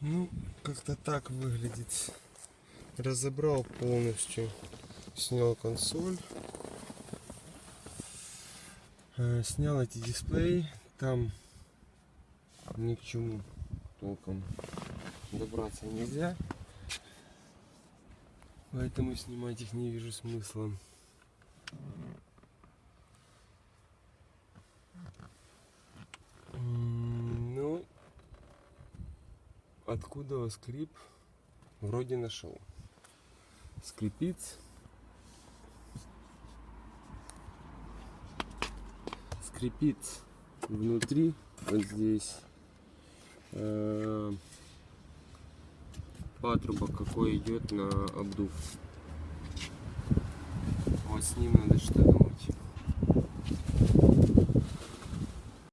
Ну, как-то так выглядит. Разобрал полностью. Снял консоль. Э, Снял эти дисплеи. Там ни к чему толком добраться нельзя. Поэтому снимать их не вижу смысла. М, Ну, откуда скрип вроде нашел. Скрипит. Скрипит внутри, вот здесь. Э, Патрубок какой идет на обдув. Вот с ним надо что думать.